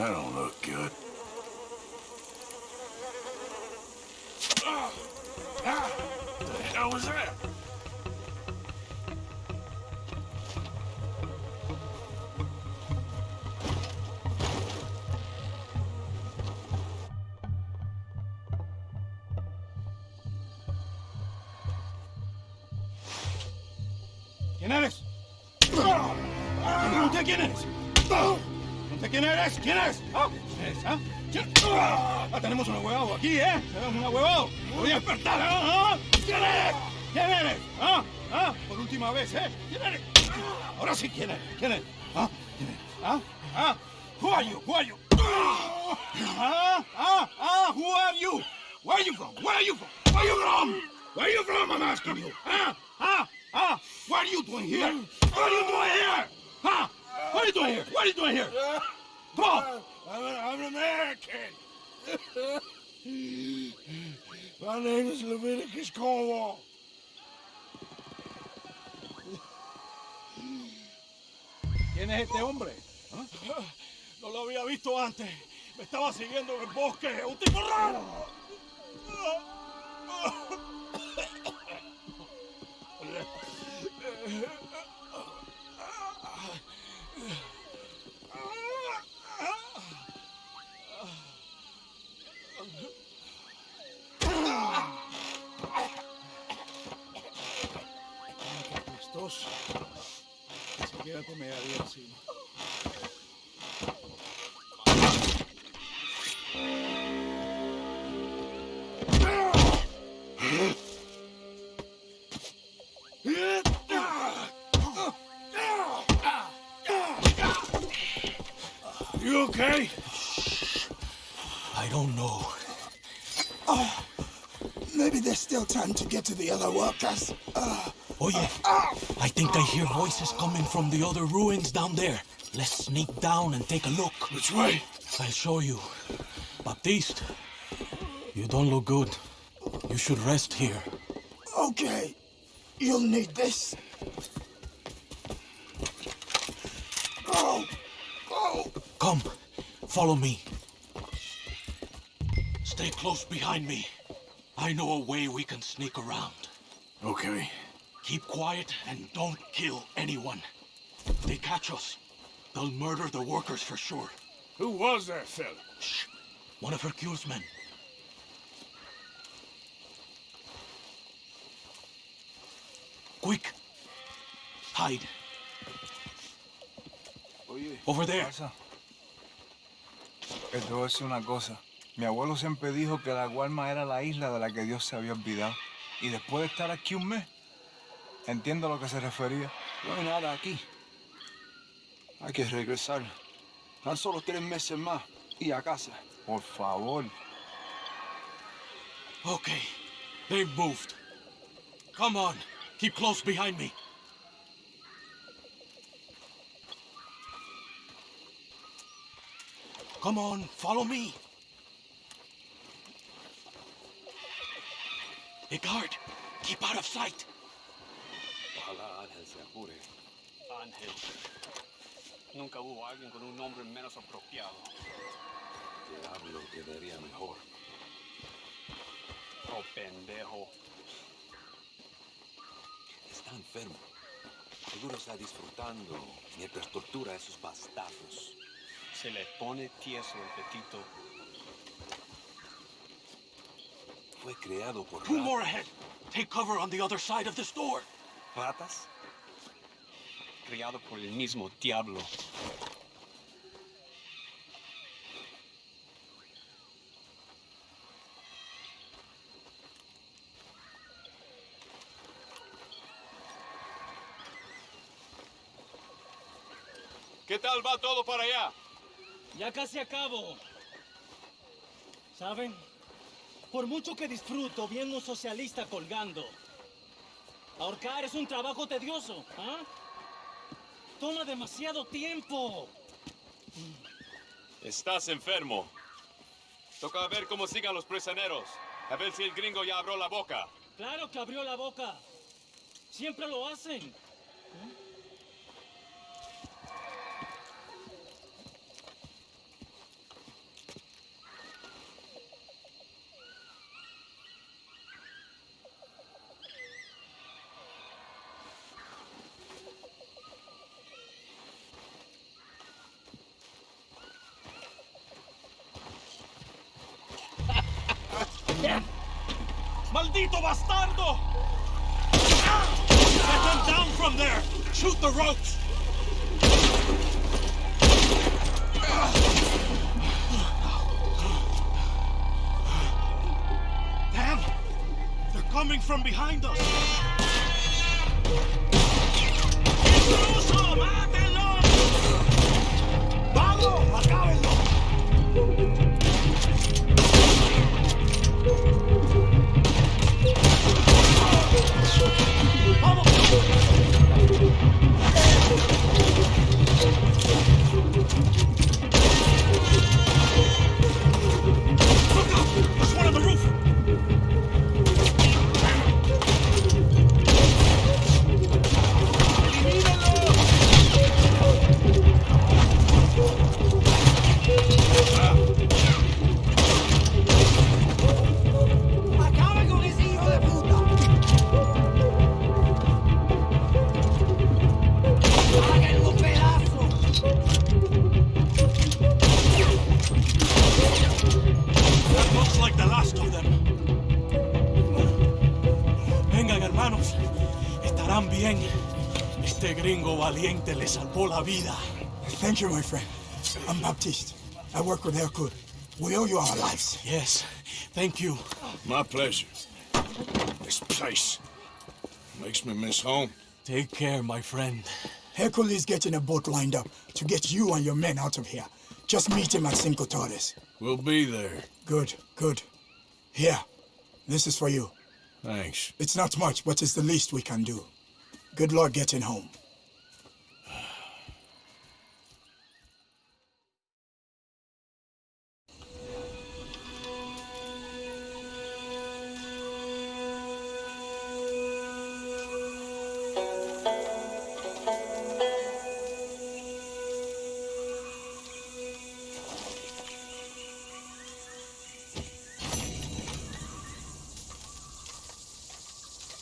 That don't look good. What was that? Genetics! Oh! Take genetics! Oh! ¿Usted quién eres? ¿Quién eres? ¿Ah? ¿Quién eres? ¿Ah? ¿Quién? Ah, tenemos un huevado aquí, ¿eh? Tenemos un huevado. Voy a despertar, ¿ah? ¿Quién eres? ¿Quién eres? ¿Ah? ¿Ah? Por última vez, ¿eh? ¿Quién eres? Ahora sí, ¿quién eres? ¿Quién eres? ¿Ah? ¿Quién eres? ¿Ah? ¿Ah? Who are you? Who are you? Ah, ah, ah, who are you? Where are you from? Where are you from? Where are you from? Where are you from, I'm asking you? Ah, ah, ah, what are you doing here? What are you doing here? Huh? What are you doing here? What are you doing here? Come on. I'm an, I'm an American. My name is Leviticus Cornwall. ¿Quién es este hombre? ¿Ah? No lo había visto antes. Me estaba siguiendo en el bosque. ¡Un tipo raro! Estos. Encima. You okay? I don't know. Ah, maybe there's still time to get to the other workers. Ah. Oh, Oye, I think I hear voices coming from the other ruins down there. Let's sneak down and take a look. Which way? I'll show you. Baptiste, you don't look good. You should rest here. Okay. You'll need this. Go! Go! Come, follow me. Stay close behind me. I know a way we can sneak around. Okay. Keep quiet and don't kill anyone. If they catch us, they'll murder the workers for sure. Who was that fella? Shh! One of Hercule's men. Quick! Hide. Oye, Over there. Te voy a decir una cosa. Mi abuelo siempre dijo que la Guarma era la isla de la que Dios se había olvidado. Y después de estar aquí un mes, entiendo a lo que se refería. No hay nada aquí. Hay que regresar. Tan solo tres meses más y a casa. Por favor. Okay, they've moved. Come on, keep close behind me. Come on, follow me. Hey, guard, keep out of sight. Ojalá Ángel se apure. Ángel. Nunca hubo alguien con un nombre menos apropiado. Diablo quedaría mejor. Oh, pendejo. Está enfermo. Seguro está disfrutando mientras tortura a esos bastardos. Se le pone tieso el petito. Fue creado por Two more ahead. Take cover on the other side of this door. Ratas. Criado por el mismo diablo. ¿Qué tal va todo para allá? Ya casi acabo. ¿Saben? Por mucho que disfruto viendo un socialista colgando, ahorcar es un trabajo tedioso, ¿ah? Toma demasiado tiempo. Estás enfermo. Toca ver cómo sigan los prisioneros. A ver si el gringo ya abrió la boca. Claro que abrió la boca. Siempre lo hacen. ¡Maldito bastardo! Get them down from there! Shoot the ropes! Damn! They're coming from behind us! Hermanos. Estarán bien. Este gringo valiente le salvó la vida. Thank you, my friend. I'm Baptiste. I work with Hercule. We owe you our lives. Yes, thank you. My pleasure. This place makes me miss home. Take care, my friend. Hercule is getting a boat lined up to get you and your men out of here. Just meet him at Cinco Torres. We'll be there. Good, good. Here, this is for you. Thanks. It's not much, but it's the least we can do. Good luck getting home.